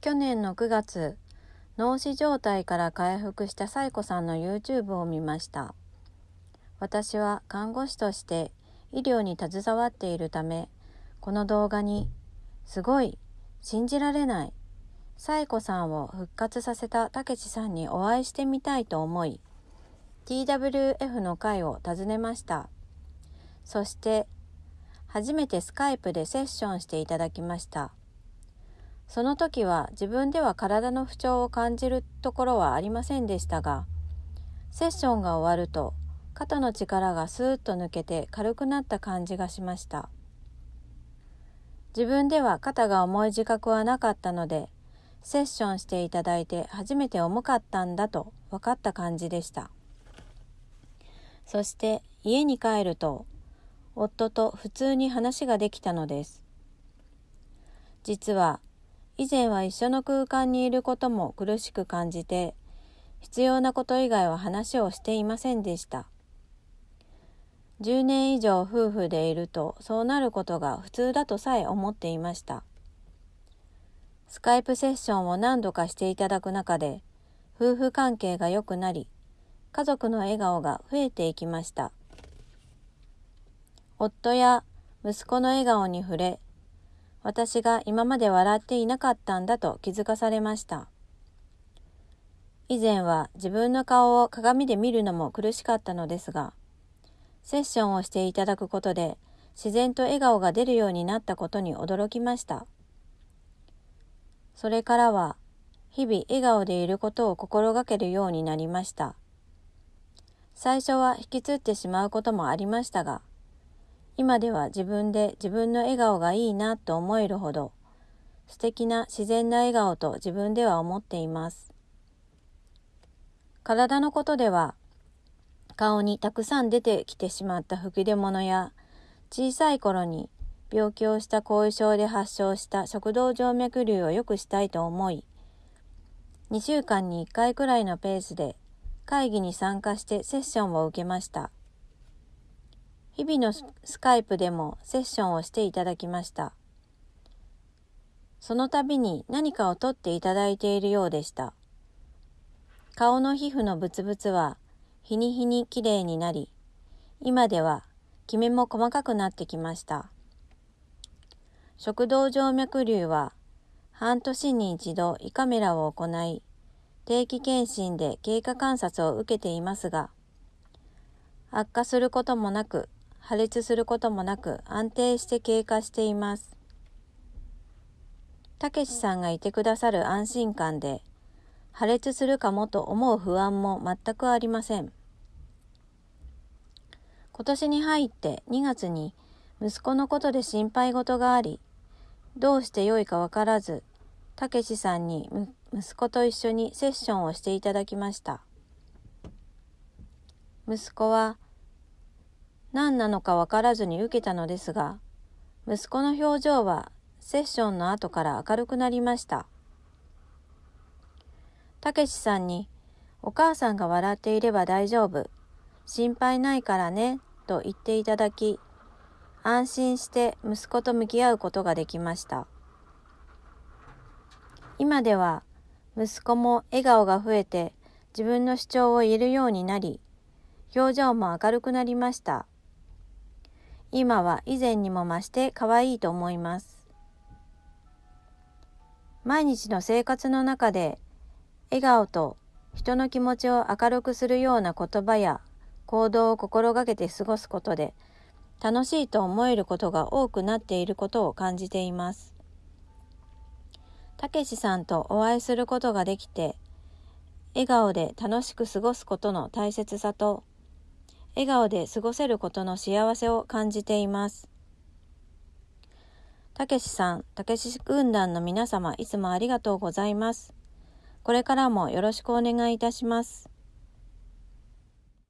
去年の9月脳死状態から回復したサイコさんの YouTube を見ました。私は看護師として医療に携わっているためこの動画に「すごい信じられないサイコさんを復活させたたけしさんにお会いしてみたいと思い TWF の会を訪ねました。そして初めてスカイプでセッションしていただきました。その時は自分では体の不調を感じるところはありませんでしたがセッションが終わると肩の力がスーッと抜けて軽くなった感じがしました。自分では肩が重い自覚はなかったのでセッションしていただいて初めて重かったんだと分かった感じでした。そして家に帰ると夫と普通に話ができたのです。実は以前は一緒の空間にいることも苦しく感じて必要なこと以外は話をしていませんでした。10年以上夫婦でいるとそうなることが普通だとさえ思っていました。スカイプセッションを何度かしていただく中で夫婦関係が良くなり家族の笑顔が増えていきました。夫や息子の笑顔に触れ私が今まで笑っていなかったんだと気づかされました。以前は自分の顔を鏡で見るのも苦しかったのですが、セッションをしていただくことで自然と笑顔が出るようになったことに驚きました。それからは日々笑顔でいることを心がけるようになりました。最初は引きつってしまうこともありましたが、今では自分で自分の笑顔がいいなと思えるほど素敵な自然な笑顔と自分では思っています。体のことでは顔にたくさん出てきてしまった吹き出物や小さい頃に病気をした後遺症で発症した食道静脈瘤を良くしたいと思い2週間に1回くらいのペースで会議に参加してセッションを受けました。日々のスカイプでもセッションをしていただきました。その度に何かを取っていただいているようでした。顔の皮膚のブツブツは日に日にきれいになり、今ではキメも細かくなってきました。食道静脈瘤は半年に一度胃カメラを行い、定期検診で経過観察を受けていますが、悪化することもなく破裂することもなく安定して経過しています。たけしさんがいてくださる安心感で破裂するかもと思う不安も全くありません。今年に入って2月に息子のことで心配事があり、どうしてよいかわからず、たけしさんに息子と一緒にセッションをしていただきました。息子は何なのかわからずに受けたのですが、息子の表情はセッションの後から明るくなりました。たけしさんに、お母さんが笑っていれば大丈夫、心配ないからね、と言っていただき、安心して息子と向き合うことができました。今では息子も笑顔が増えて自分の主張を言えるようになり、表情も明るくなりました。今は以前にも増して可愛いと思います。毎日の生活の中で笑顔と人の気持ちを明るくするような言葉や行動を心がけて過ごすことで楽しいと思えることが多くなっていることを感じています。たけしさんとお会いすることができて笑顔で楽しく過ごすことの大切さと笑顔で過ごせることの幸せを感じています。たけしさん、たけし軍団の皆様、いつもありがとうございます。これからもよろしくお願いいたします。